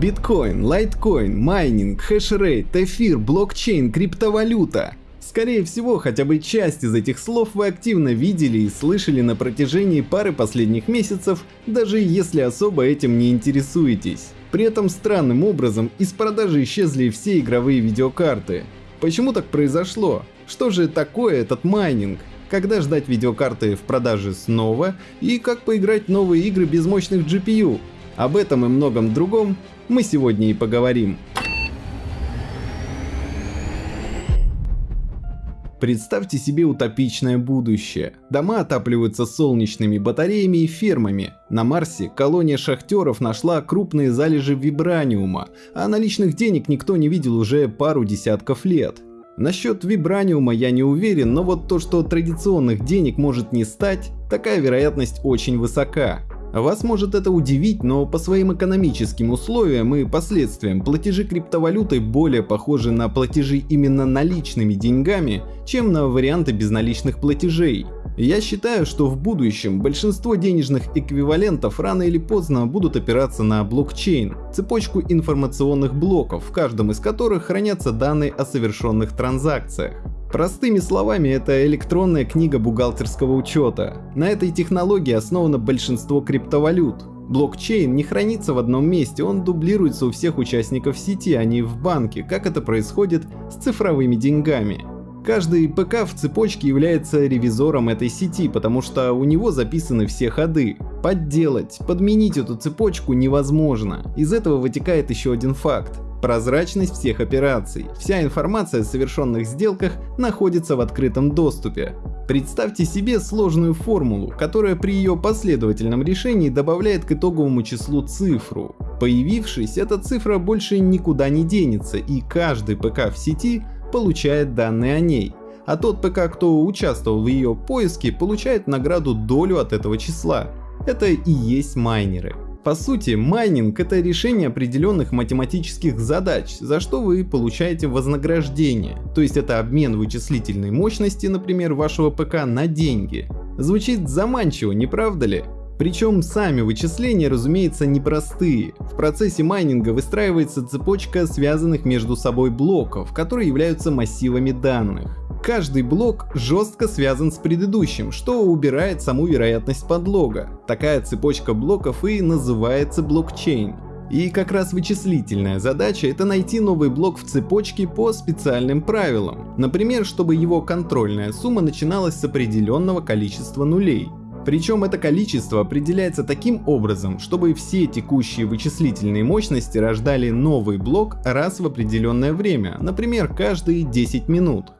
Биткоин, лайткоин, майнинг, хешрейт, эфир, блокчейн, криптовалюта. Скорее всего, хотя бы часть из этих слов вы активно видели и слышали на протяжении пары последних месяцев, даже если особо этим не интересуетесь. При этом странным образом из продажи исчезли все игровые видеокарты. Почему так произошло? Что же такое этот майнинг? Когда ждать видеокарты в продаже снова и как поиграть новые игры без мощных GPU? Об этом и многом другом мы сегодня и поговорим. Представьте себе утопичное будущее. Дома отапливаются солнечными батареями и фермами. На Марсе колония шахтеров нашла крупные залежи вибраниума, а наличных денег никто не видел уже пару десятков лет. Насчет вибраниума я не уверен, но вот то, что традиционных денег может не стать, такая вероятность очень высока. Вас может это удивить, но по своим экономическим условиям и последствиям платежи криптовалютой более похожи на платежи именно наличными деньгами, чем на варианты безналичных платежей. Я считаю, что в будущем большинство денежных эквивалентов рано или поздно будут опираться на блокчейн, цепочку информационных блоков, в каждом из которых хранятся данные о совершенных транзакциях. Простыми словами, это электронная книга бухгалтерского учета. На этой технологии основано большинство криптовалют. Блокчейн не хранится в одном месте, он дублируется у всех участников сети, а не в банке, как это происходит с цифровыми деньгами. Каждый ПК в цепочке является ревизором этой сети, потому что у него записаны все ходы. Подделать, подменить эту цепочку невозможно. Из этого вытекает еще один факт. Прозрачность всех операций. Вся информация о совершенных сделках находится в открытом доступе. Представьте себе сложную формулу, которая при ее последовательном решении добавляет к итоговому числу цифру. Появившись, эта цифра больше никуда не денется и каждый ПК в сети получает данные о ней. А тот ПК, кто участвовал в ее поиске, получает награду долю от этого числа. Это и есть майнеры. По сути, майнинг — это решение определенных математических задач, за что вы получаете вознаграждение. То есть это обмен вычислительной мощности, например, вашего ПК на деньги. Звучит заманчиво, не правда ли? Причем сами вычисления, разумеется, непростые. В процессе майнинга выстраивается цепочка связанных между собой блоков, которые являются массивами данных. Каждый блок жестко связан с предыдущим, что убирает саму вероятность подлога. Такая цепочка блоков и называется блокчейн. И как раз вычислительная задача это найти новый блок в цепочке по специальным правилам. Например, чтобы его контрольная сумма начиналась с определенного количества нулей. Причем это количество определяется таким образом, чтобы все текущие вычислительные мощности рождали новый блок раз в определенное время, например, каждые 10 минут.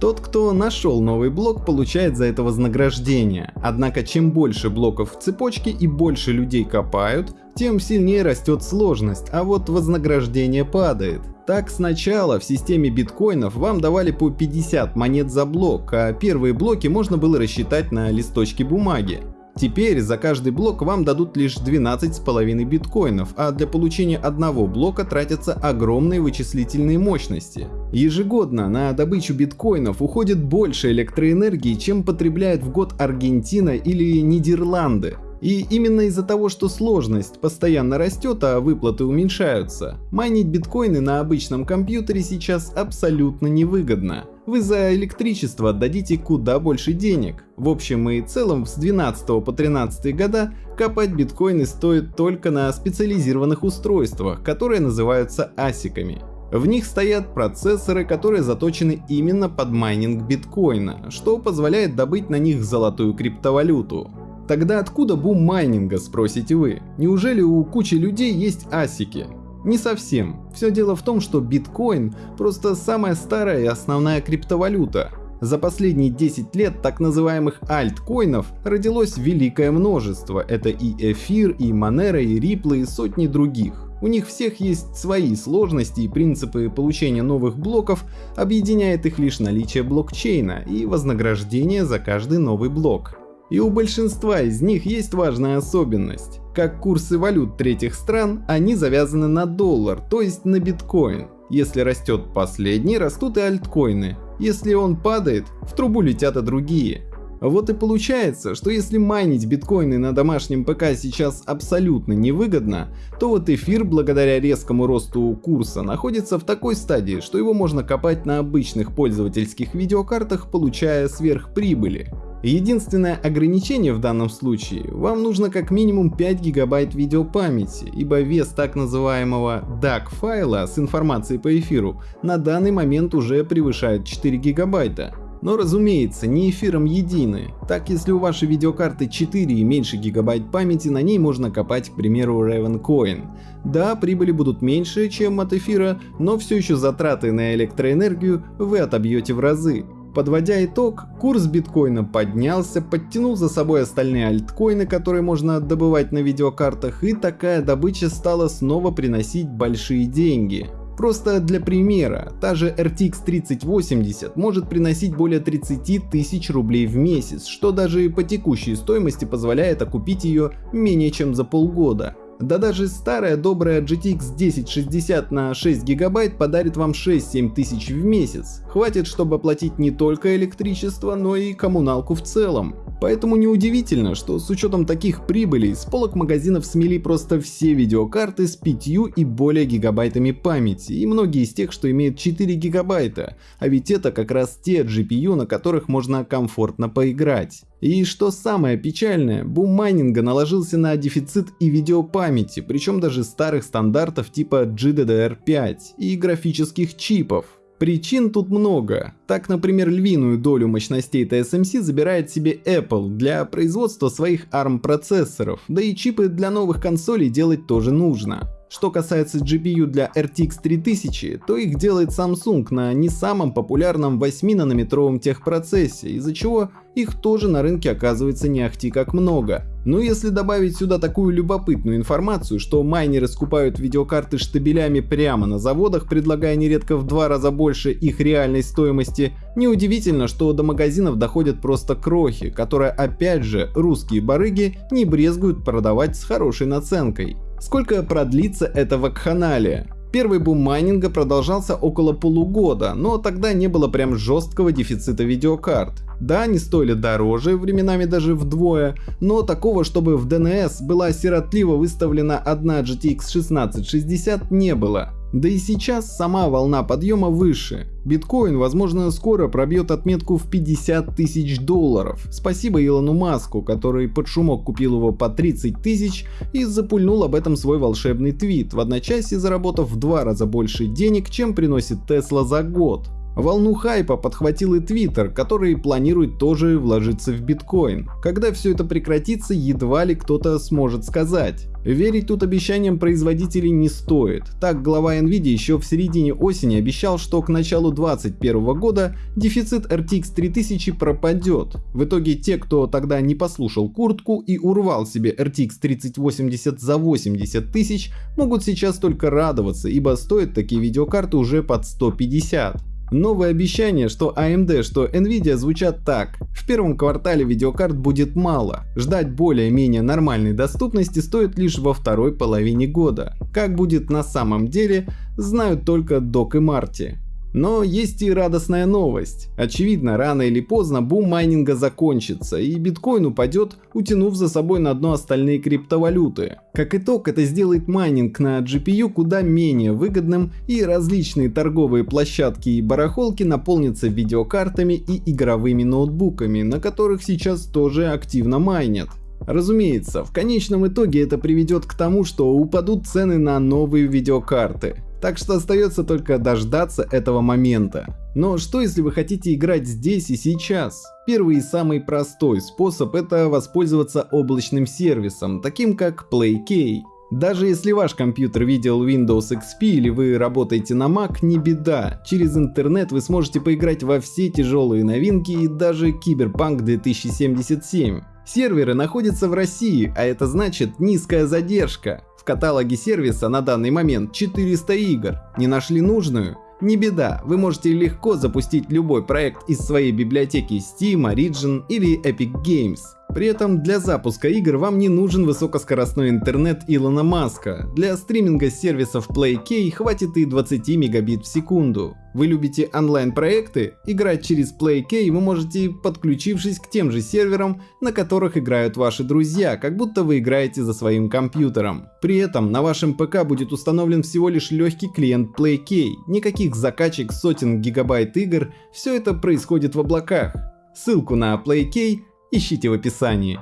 Тот, кто нашел новый блок, получает за это вознаграждение. Однако чем больше блоков в цепочке и больше людей копают, тем сильнее растет сложность, а вот вознаграждение падает. Так сначала в системе биткоинов вам давали по 50 монет за блок, а первые блоки можно было рассчитать на листочке бумаги. Теперь за каждый блок вам дадут лишь 12,5 биткоинов, а для получения одного блока тратятся огромные вычислительные мощности. Ежегодно на добычу биткоинов уходит больше электроэнергии, чем потребляет в год Аргентина или Нидерланды. И именно из-за того, что сложность постоянно растет, а выплаты уменьшаются, майнить биткоины на обычном компьютере сейчас абсолютно невыгодно. Вы за электричество отдадите куда больше денег. В общем и целом с 12 по 13 года копать биткоины стоит только на специализированных устройствах, которые называются асиками. В них стоят процессоры, которые заточены именно под майнинг биткоина, что позволяет добыть на них золотую криптовалюту. Тогда откуда бум майнинга, спросите вы? Неужели у кучи людей есть асики? Не совсем. Все дело в том, что биткоин просто самая старая и основная криптовалюта. За последние 10 лет так называемых альткоинов родилось великое множество. Это и эфир, и Monero, и Ripple, и сотни других. У них всех есть свои сложности и принципы получения новых блоков, объединяет их лишь наличие блокчейна и вознаграждение за каждый новый блок. И у большинства из них есть важная особенность. Как курсы валют третьих стран, они завязаны на доллар, то есть на биткоин. Если растет последний, растут и альткоины. Если он падает, в трубу летят и другие. Вот и получается, что если майнить биткоины на домашнем ПК сейчас абсолютно невыгодно, то вот эфир благодаря резкому росту курса находится в такой стадии, что его можно копать на обычных пользовательских видеокартах, получая сверхприбыли. Единственное ограничение в данном случае, вам нужно как минимум 5 гигабайт видеопамяти, ибо вес так называемого DAC файла с информацией по эфиру на данный момент уже превышает 4 гигабайта. Но разумеется, не эфиром едины. Так если у вашей видеокарты 4 и меньше гигабайт памяти, на ней можно копать, к примеру, Ravencoin. Да, прибыли будут меньше, чем от эфира, но все еще затраты на электроэнергию вы отобьете в разы. Подводя итог, курс биткоина поднялся, подтянул за собой остальные альткоины, которые можно добывать на видеокартах, и такая добыча стала снова приносить большие деньги. Просто для примера, та же RTX 3080 может приносить более 30 тысяч рублей в месяц, что даже по текущей стоимости позволяет окупить ее менее чем за полгода. Да даже старая добрая GTX 1060 на 6 гигабайт подарит вам 6-7 тысяч в месяц. Хватит, чтобы оплатить не только электричество, но и коммуналку в целом. Поэтому неудивительно, что с учетом таких прибылей с полок магазинов смели просто все видеокарты с 5 и более гигабайтами памяти и многие из тех, что имеют 4 гигабайта, а ведь это как раз те GPU, на которых можно комфортно поиграть. И что самое печальное, бум майнинга наложился на дефицит и видеопамяти, причем даже старых стандартов типа GDDR5 и графических чипов. Причин тут много. Так, например, львиную долю мощностей TSMC забирает себе Apple для производства своих ARM процессоров, да и чипы для новых консолей делать тоже нужно. Что касается GPU для RTX 3000, то их делает Samsung на не самом популярном 8-нанометровом техпроцессе, из-за чего их тоже на рынке оказывается не ахти как много. Но если добавить сюда такую любопытную информацию, что майнеры скупают видеокарты штабелями прямо на заводах, предлагая нередко в два раза больше их реальной стоимости, неудивительно, что до магазинов доходят просто крохи, которые опять же русские барыги не брезгуют продавать с хорошей наценкой. Сколько продлится эта вакханалия? Первый бум майнинга продолжался около полугода, но тогда не было прям жесткого дефицита видеокарт. Да, они стоили дороже, временами даже вдвое, но такого, чтобы в DNS была сиротливо выставлена одна GTX 1660 не было. Да и сейчас сама волна подъема выше. Биткоин, возможно, скоро пробьет отметку в 50 тысяч долларов. Спасибо Илону Маску, который под шумок купил его по 30 тысяч и запульнул об этом свой волшебный твит, в одночасье заработав в два раза больше денег, чем приносит Тесла за год. Волну хайпа подхватил и Твиттер, который планирует тоже вложиться в биткоин. Когда все это прекратится, едва ли кто-то сможет сказать. Верить тут обещаниям производителей не стоит. Так глава Nvidia еще в середине осени обещал, что к началу 2021 года дефицит RTX 3000 пропадет. В итоге те, кто тогда не послушал куртку и урвал себе RTX 3080 за 80 тысяч, могут сейчас только радоваться, ибо стоят такие видеокарты уже под 150. Новые обещания, что AMD, что Nvidia звучат так. В первом квартале видеокарт будет мало. Ждать более-менее нормальной доступности стоит лишь во второй половине года. Как будет на самом деле, знают только Док и Марти. Но есть и радостная новость. Очевидно, рано или поздно бум майнинга закончится и биткоин упадет, утянув за собой на дно остальные криптовалюты. Как итог, это сделает майнинг на GPU куда менее выгодным и различные торговые площадки и барахолки наполнятся видеокартами и игровыми ноутбуками, на которых сейчас тоже активно майнят. Разумеется, в конечном итоге это приведет к тому, что упадут цены на новые видеокарты. Так что остается только дождаться этого момента. Но что если вы хотите играть здесь и сейчас? Первый и самый простой способ это воспользоваться облачным сервисом, таким как PlayK. Даже если ваш компьютер видел Windows XP или вы работаете на Mac, не беда. Через интернет вы сможете поиграть во все тяжелые новинки и даже Cyberpunk 2077. Серверы находятся в России, а это значит низкая задержка. В каталоге сервиса на данный момент 400 игр. Не нашли нужную? Не беда, вы можете легко запустить любой проект из своей библиотеки Steam, Origin или Epic Games. При этом для запуска игр вам не нужен высокоскоростной интернет Илона Маска. Для стриминга сервисов PlayK хватит и 20 мегабит в секунду. Вы любите онлайн-проекты? Играть через PlayK вы можете, подключившись к тем же серверам, на которых играют ваши друзья, как будто вы играете за своим компьютером. При этом на вашем ПК будет установлен всего лишь легкий клиент PlayK, никаких закачек сотен гигабайт игр, все это происходит в облаках. Ссылку на PlayK ищите в описании.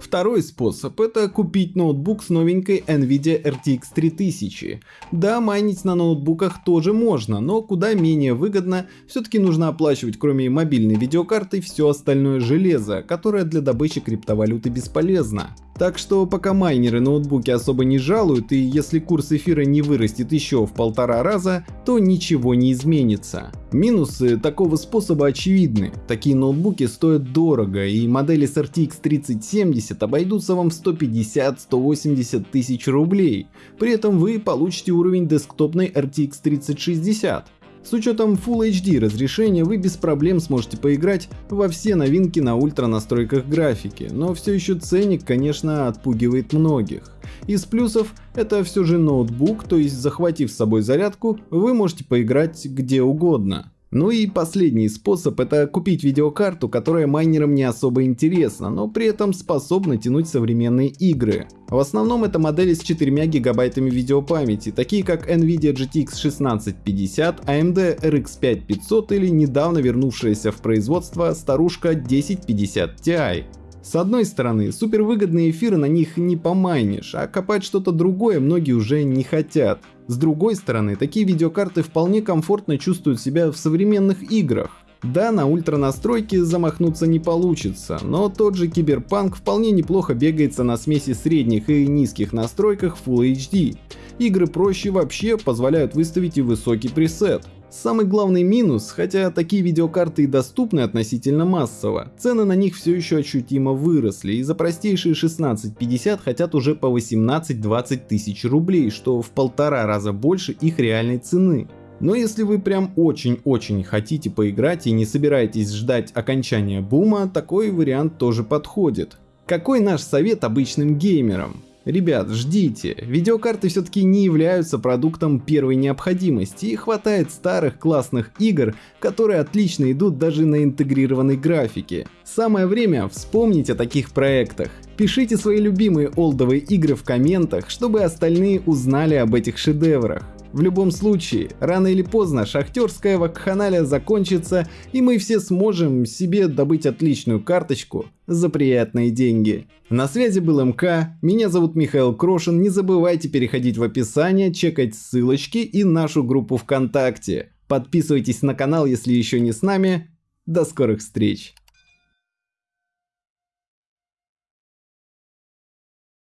Второй способ это купить ноутбук с новенькой NVIDIA RTX 3000. Да, майнить на ноутбуках тоже можно, но куда менее выгодно, все-таки нужно оплачивать кроме мобильной видеокарты все остальное железо, которое для добычи криптовалюты бесполезно. Так что пока майнеры ноутбуки особо не жалуют и если курс эфира не вырастет еще в полтора раза, то ничего не изменится. Минусы такого способа очевидны. Такие ноутбуки стоят дорого и модели с RTX 3070 обойдутся вам в 150-180 тысяч рублей. При этом вы получите уровень десктопной RTX 3060. С учетом Full HD разрешения вы без проблем сможете поиграть во все новинки на ультра настройках графики, но все еще ценник, конечно, отпугивает многих. Из плюсов это все же ноутбук, то есть захватив с собой зарядку, вы можете поиграть где угодно. Ну и последний способ это купить видеокарту, которая майнерам не особо интересна, но при этом способна тянуть современные игры. В основном это модели с 4 гигабайтами видеопамяти, такие как Nvidia GTX 1650, AMD RX 5500 или недавно вернувшаяся в производство старушка 1050 Ti. С одной стороны, супервыгодные эфиры на них не помайнишь, а копать что-то другое многие уже не хотят. С другой стороны, такие видеокарты вполне комфортно чувствуют себя в современных играх. Да, на ультра настройки замахнуться не получится, но тот же Киберпанк вполне неплохо бегается на смеси средних и низких настройках Full HD. Игры проще вообще позволяют выставить и высокий пресет. Самый главный минус, хотя такие видеокарты и доступны относительно массово, цены на них все еще ощутимо выросли и за простейшие 1650 хотят уже по 18-20 тысяч рублей, что в полтора раза больше их реальной цены. Но если вы прям очень-очень хотите поиграть и не собираетесь ждать окончания бума, такой вариант тоже подходит. Какой наш совет обычным геймерам? Ребят, ждите, видеокарты все-таки не являются продуктом первой необходимости и хватает старых классных игр, которые отлично идут даже на интегрированной графике. Самое время вспомнить о таких проектах. Пишите свои любимые олдовые игры в комментах, чтобы остальные узнали об этих шедеврах. В любом случае, рано или поздно шахтерская вакханалия закончится, и мы все сможем себе добыть отличную карточку за приятные деньги. На связи был МК, меня зовут Михаил Крошин, не забывайте переходить в описание, чекать ссылочки и нашу группу ВКонтакте. Подписывайтесь на канал, если еще не с нами. До скорых встреч!